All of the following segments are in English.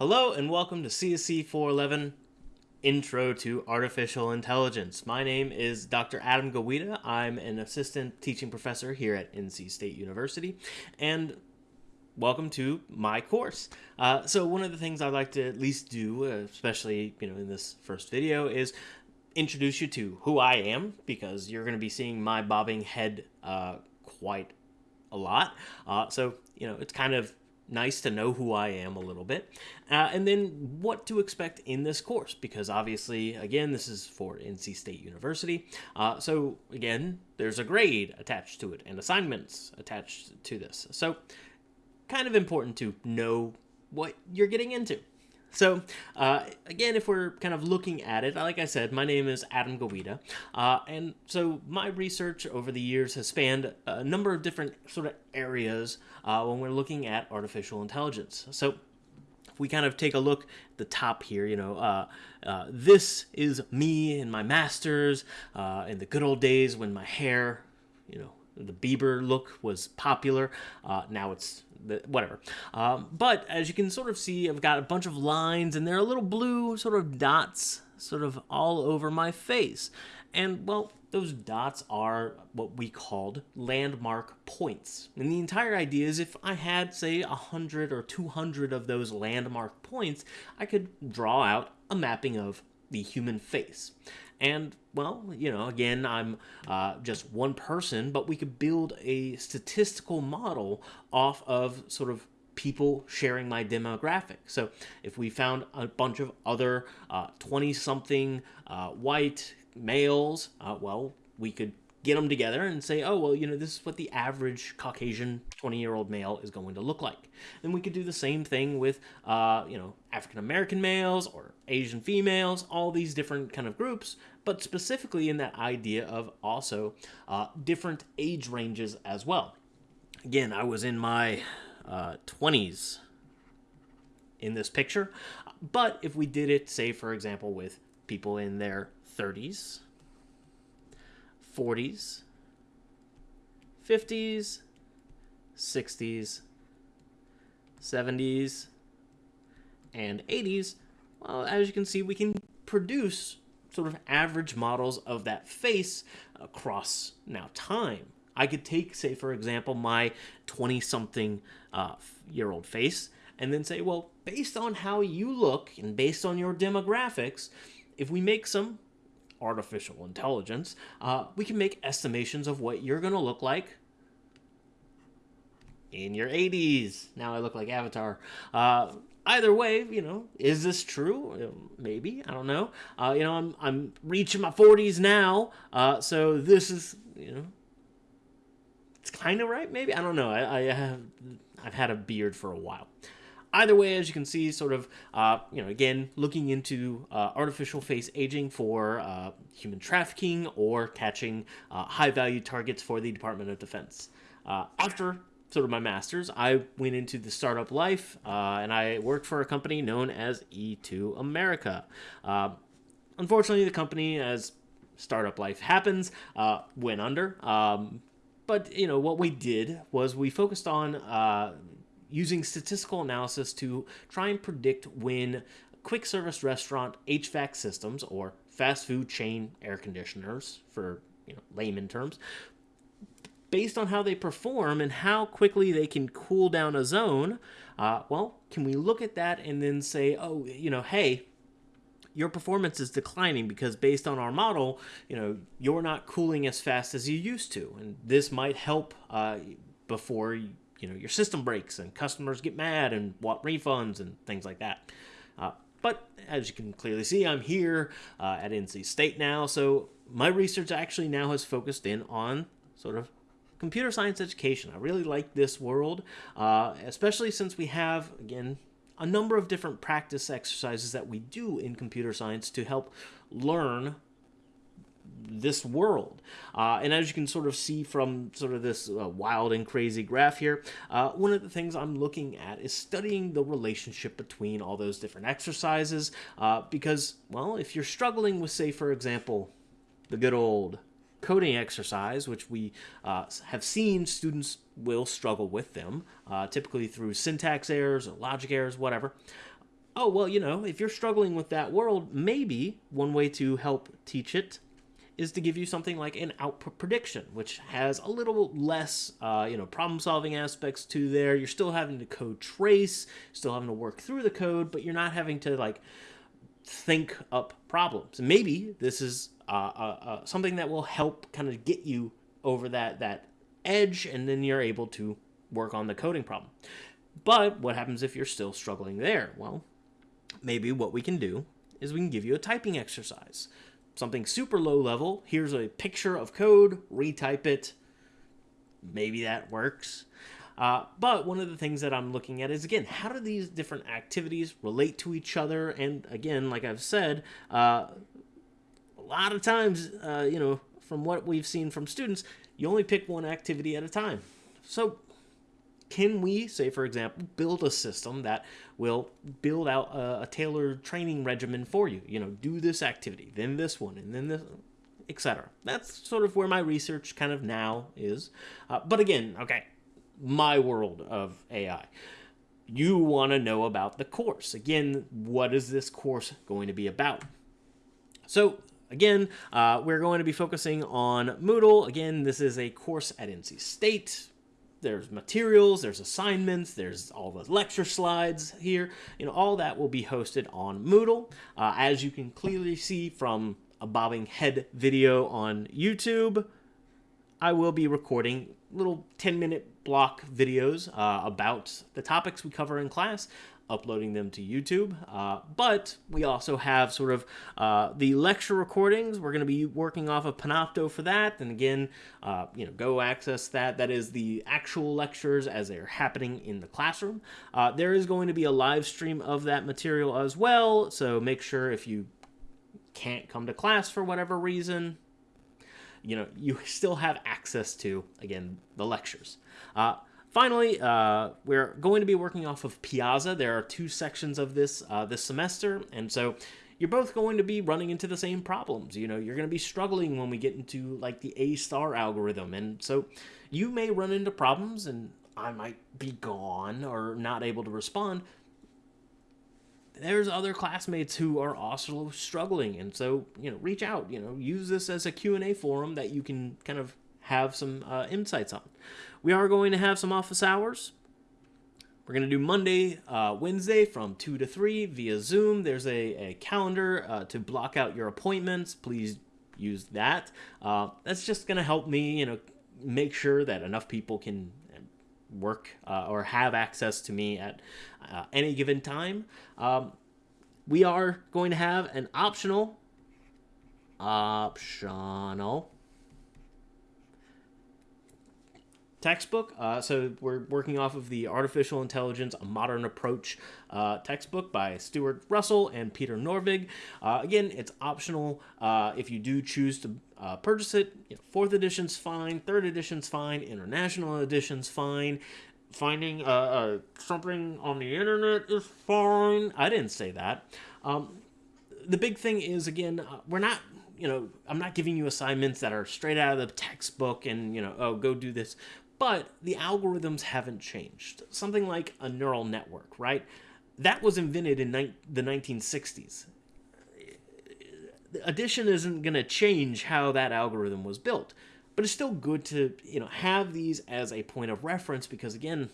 Hello and welcome to CSC 411 Intro to Artificial Intelligence. My name is Dr. Adam Gaweda. I'm an assistant teaching professor here at NC State University and welcome to my course. Uh, so one of the things I'd like to at least do, especially you know in this first video, is introduce you to who I am because you're going to be seeing my bobbing head uh, quite a lot. Uh, so you know it's kind of nice to know who I am a little bit, uh, and then what to expect in this course, because obviously, again, this is for NC State University. Uh, so again, there's a grade attached to it and assignments attached to this. So kind of important to know what you're getting into. So, uh, again, if we're kind of looking at it, like I said, my name is Adam Gaweda, uh, and so my research over the years has spanned a number of different sort of areas uh, when we're looking at artificial intelligence. So, if we kind of take a look at the top here, you know, uh, uh, this is me and my master's uh, in the good old days when my hair, you know, the Bieber look was popular. now it's whatever. Um, but as you can sort of see, I've got a bunch of lines and there are little blue sort of dots sort of all over my face. And well, those dots are what we called landmark points. And the entire idea is if I had, say, 100 or 200 of those landmark points, I could draw out a mapping of the human face. And, well, you know, again, I'm uh, just one person, but we could build a statistical model off of sort of people sharing my demographic. So if we found a bunch of other 20 uh, something uh, white males, uh, well, we could get them together and say, oh, well, you know, this is what the average Caucasian 20 year old male is going to look like. And we could do the same thing with, uh, you know, African American males or Asian females, all these different kind of groups, but specifically in that idea of also uh, different age ranges as well. Again, I was in my uh, 20s in this picture, but if we did it, say, for example, with people in their 30s, 40s, 50s, 60s, 70s, and 80s, well, as you can see, we can produce sort of average models of that face across now time. I could take, say, for example, my 20 something uh, year old face and then say, well, based on how you look and based on your demographics, if we make some artificial intelligence, uh, we can make estimations of what you're going to look like in your 80s. Now I look like Avatar. Uh, either way, you know, is this true? Maybe I don't know. Uh, you know, I'm I'm reaching my 40s now, uh, so this is you know, it's kind of right. Maybe I don't know. I, I have I've had a beard for a while. Either way, as you can see, sort of, uh, you know, again, looking into uh, artificial face aging for uh, human trafficking or catching uh, high-value targets for the Department of Defense. Uh, after sort of my master's, I went into the startup life uh, and I worked for a company known as E2 America. unfortunately, the company, as startup life happens, went under. Um, but you know what we did was we focused on uh, using statistical analysis to try and predict when quick service restaurant HVAC systems or fast food chain air conditioners for you know layman terms based on how they perform and how quickly they can cool down a zone uh, well can we look at that and then say oh you know hey your performance is declining because based on our model you know you're not cooling as fast as you used to. And this might help uh, before you know your system breaks and customers get mad and want refunds and things like that. Uh, but as you can clearly see, I'm here uh, at NC State now, so my research actually now has focused in on sort of computer science education. I really like this world, uh, especially since we have, again, a number of different practice exercises that we do in computer science to help learn this world. Uh, and as you can sort of see from sort of this uh, wild and crazy graph here, uh, one of the things I'm looking at is studying the relationship between all those different exercises. Uh, because, well, if you're struggling with, say, for example, the good old coding exercise, which we uh, have seen students will struggle with them, uh, typically through syntax errors or logic errors, whatever. oh, well, you know, if you're struggling with that world, maybe one way to help teach it is to give you something like an output prediction, which has a little less, uh, you know, problem-solving aspects to there. You're still having to code trace, still having to work through the code, but you're not having to like think up problems. Maybe this is uh, uh, uh, something that will help kind of get you over that that edge, and then you're able to work on the coding problem. But what happens if you're still struggling there? Well, maybe what we can do is we can give you a typing exercise something super low level. Here's a picture of code, retype it. Maybe that works. Uh, but one of the things that I'm looking at is again, how do these different activities relate to each other? And again, like I've said, uh, a lot of times, uh, you know, from what we've seen from students, you only pick one activity at a time. So can we, say for example, build a system that will build out a, a, tailored training regimen for you? You know, do this activity, then this one, and then this, etc. That's sort of where my research kind of now is. Uh, but again, okay, my world of AI. You want to know about the course. Again, what is this course going to be about? So Again, uh, we're going to be focusing on Moodle. Again, this is a course at NC State there's materials, there's assignments, there's all the lecture slides here. You know, all that will be hosted on Moodle. Uh, as you can clearly see from a bobbing head video on YouTube, I will be recording little 10 minute block videos uh, about the topics we cover in class uploading them to YouTube. Uh, but we also have sort of uh, the lecture recordings. We're going to be working off of Panopto for that. And again, uh, you know, go access that. That is the actual lectures as they're happening in the classroom. Uh, there is going to be a live stream of that material as well. So make sure if you can't come to class for whatever reason, you know, you still have access to, again, the lectures. Uh, Finally, uh, we're going to be working off of Piazza. There are two sections of this uh, this semester, and so you're both going to be running into the same problems. You know, you're going to be struggling when we get into like the A star algorithm, and so you may run into problems, and I might be gone or not able to respond. There's other classmates who are also struggling, and so you know, reach out. You know, use this as a q&a forum that you can kind of have some uh, insights on. We are going to have some office hours. We're going to do Monday, uh, Wednesday from 2 to 3 via Zoom. There's a, a calendar uh, to block out your appointments. Please use that. Uh, that's just going to help me, you know, make sure that enough people can work uh, or have access to me at uh, any given time. Um, we are going to have an optional optional textbook. Uh, so we're working off of the Artificial Intelligence, A Modern Approach uh, textbook by Stuart Russell and Peter Norvig. Uh, again, it's optional uh, if you do choose to uh, purchase it. You know, fourth edition's fine, third edition's fine, international edition's fine. Finding uh, something on the internet is fine. I didn't say that. Um, the big thing is, again, we're not you know, I'm not giving you assignments that are straight out of the textbook and, you know, oh, go do this. But the algorithms haven't changed. Something like a neural network, right? That was invented in the 1960s. Addition isn't going to change how that algorithm was built, but it's still good to you know have these as a point of reference because again,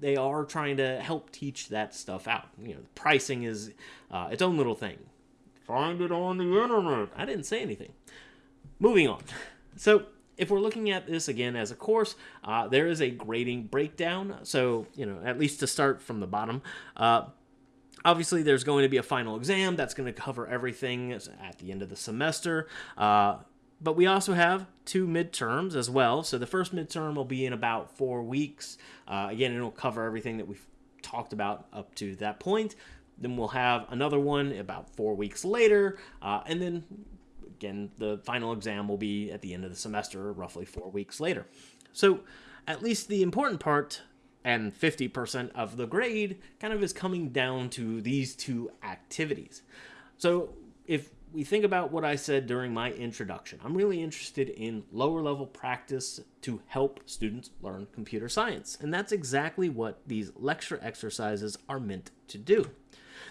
they are trying to help teach that stuff out. You know, pricing is uh, its own little thing. Find it on the internet. I didn't say anything. Moving on. So if we're looking at this again as a course, uh, there is a grading breakdown. So, you know, at least to start from the bottom, uh, obviously there's going to be a final exam that's going to cover everything at the end of the semester. Uh, but we also have two midterms as well. So the first midterm will be in about four weeks. Uh, again, it'll cover everything that we've talked about up to that point. Then we'll have another one about four weeks later, uh, and then Again, the final exam will be at the end of the semester, roughly four weeks later. So at least the important part and 50% of the grade kind of is coming down to these two activities. So if we think about what I said during my introduction. I'm really interested in lower level practice to help students learn computer science. And that's exactly what these lecture exercises are meant to do.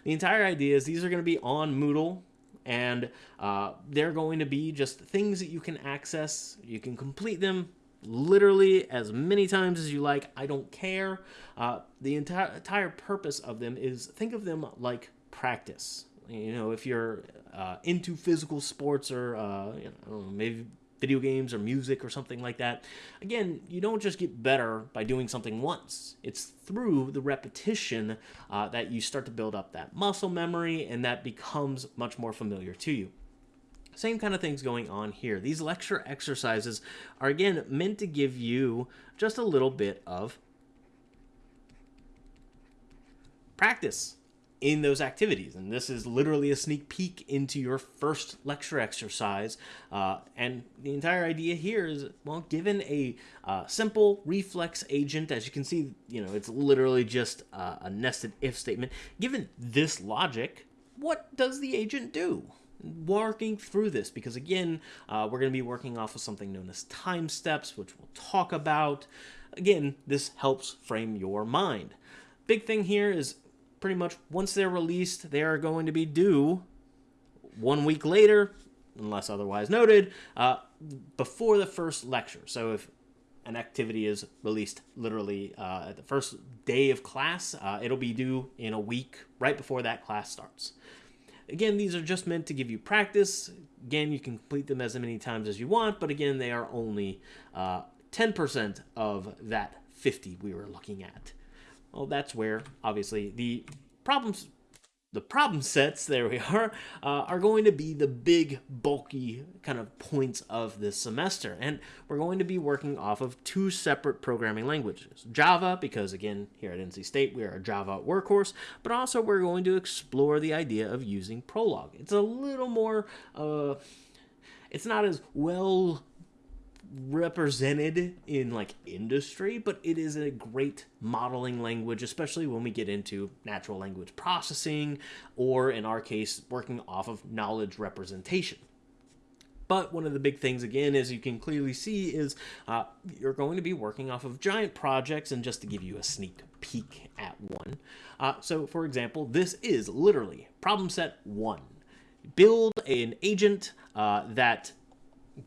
The entire idea is these are going to be on Moodle and uh, they're going to be just things that you can access. You can complete them literally as many times as you like. I don't care. Uh, the entire entire purpose of them is think of them like practice. You know, if you're uh, into physical sports or uh, you know, maybe video games or music or something like that. Again, you don't just get better by doing something once. It's through the repetition uh, that you start to build up that muscle memory and that becomes much more familiar to you. Same kind of things going on here. These lecture exercises are again meant to give you just a little bit of practice in those activities. And this is literally a sneak peek into your first lecture exercise. Uh, and the entire idea here is, well, given a uh, simple reflex agent, as you can see, you know, it's literally just uh, a nested if statement. Given this logic, what does the agent do? Working through this because again uh, we're going to be working off of something known as time steps which we'll talk about again this helps frame your mind big thing here is pretty much once they're released, they are going to be due one week later, unless otherwise noted, uh, before the first lecture. So if an activity is released literally uh, at the first day of class, uh, it'll be due in a week right before that class starts. Again, these are just meant to give you practice. Again, you can complete them as many times as you want, but again, they are only 10% uh, of that 50 we were looking at. Well, that's where, obviously, the problems the problem sets, there we are, uh, are going to be the big, bulky kind of points of this semester. And we're going to be working off of two separate programming languages. Java, because again, here at NC State, we are a Java workhorse, but also we're going to explore the idea of using Prolog. It's a little more, uh, it's not as well represented in like industry, but it is a great modeling language, especially when we get into natural language processing, or in our case, working off of knowledge representation. But one of the big things, again, as you can clearly see, is uh, you're going to be working off of giant projects, and just to give you a sneak peek at one. Uh, so, for example, this is literally problem set one. Build an agent uh, that,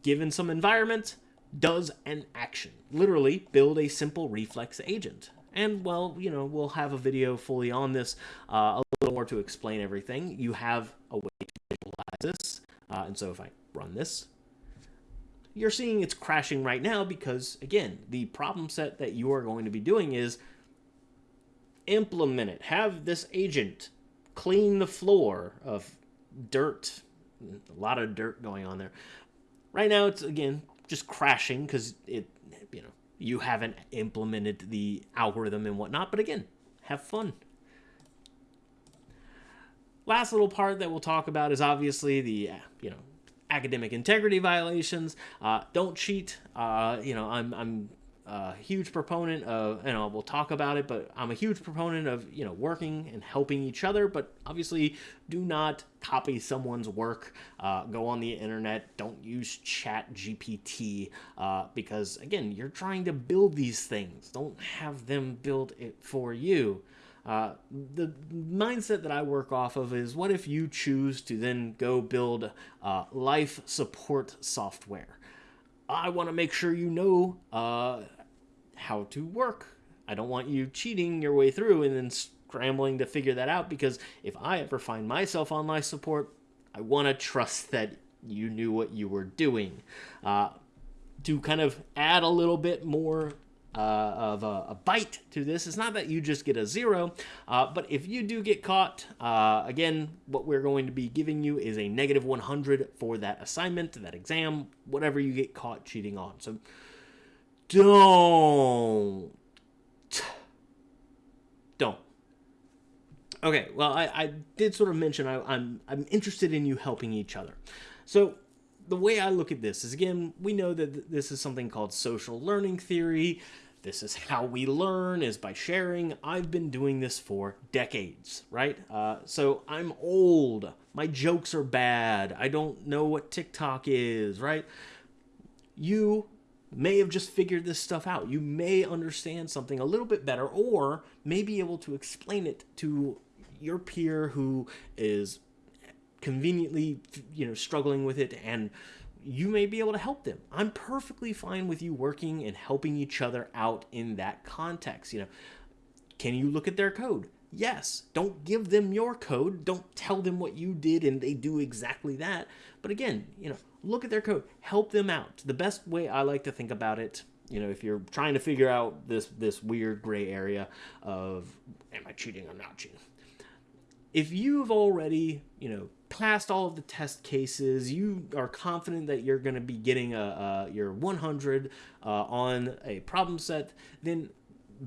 given some environment, does an action. Literally, build a simple reflex agent. And, well, you know, we'll have a video fully on this, uh, a little more to explain everything. You have a way to visualize this. Uh, and so if I run this, you're seeing it's crashing right now because, again, the problem set that you are going to be doing is implement it. Have this agent clean the floor of dirt. A lot of dirt going on there. Right now, it's, again, just crashing because it, you know, you haven't implemented the algorithm and whatnot. But again, have fun. Last little part that we'll talk about is obviously the, you know, academic integrity violations. Uh, don't cheat. Uh, you know, I'm, I'm a huge proponent of, you know, we'll talk about it, but I'm a huge proponent of, you know, working and helping each other, but obviously do not copy someone's work, uh, go on the internet, don't use chat GPT, uh, because again, you're trying to build these things. Don't have them build it for you. Uh, the mindset that I work off of is what if you choose to then go build uh, life support software? I want to make sure you know uh, how to work. I don't want you cheating your way through and then scrambling to figure that out because if I ever find myself on life support, I want to trust that you knew what you were doing. Uh, to kind of add a little bit more uh, of a, a, bite to this. It's not that you just get a zero, uh, but if you do get caught, uh, again, what we're going to be giving you is a negative 100 for that assignment, that exam, whatever you get caught cheating on. So don't. Don't. Okay, well, I, I did sort of mention I, I'm, I'm interested in you helping each other. So the way I look at this is, again, we know that this is something called social learning theory this is how we learn is by sharing. I've been doing this for decades, right? Uh, so I'm old. My jokes are bad. I don't know what TikTok is, right? You may have just figured this stuff out. You may understand something a little bit better, or may be able to explain it to your peer who is conveniently, you know, struggling with it and you may be able to help them. I'm perfectly fine with you working and helping each other out in that context. You know, can you look at their code? Yes. Don't give them your code. Don't tell them what you did and they do exactly that. But again, you know, look at their code. Help them out. The best way I like to think about it, you know, if you're trying to figure out this this weird gray area of am I cheating or not cheating? If you've already, you know, passed all of the test cases, you are confident that you're going to be getting a, a your 100 uh, on a problem set, then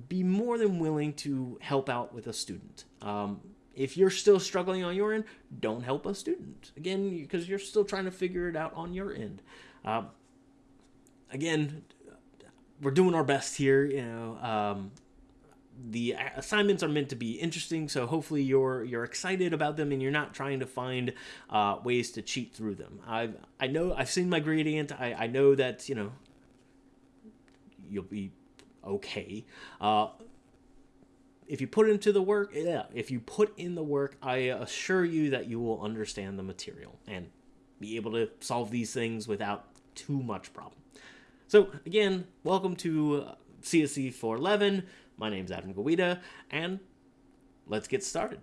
be more than willing to help out with a student. Um, if you're still struggling on your end, don't help a student. Again, because you're still trying to figure it out on your end. Uh, again, we're doing our best here. You know, um, the assignments are meant to be interesting, so hopefully you're you're excited about them and you're not trying to find uh, ways to cheat through them. I I know I've seen my gradient. I I know that you know you'll be okay. Uh, if you put into the work, yeah, if you put in the work, I assure you that you will understand the material and be able to solve these things without too much problem. So again, welcome to CSE 411. My name's Adam Gaweda, and let's get started.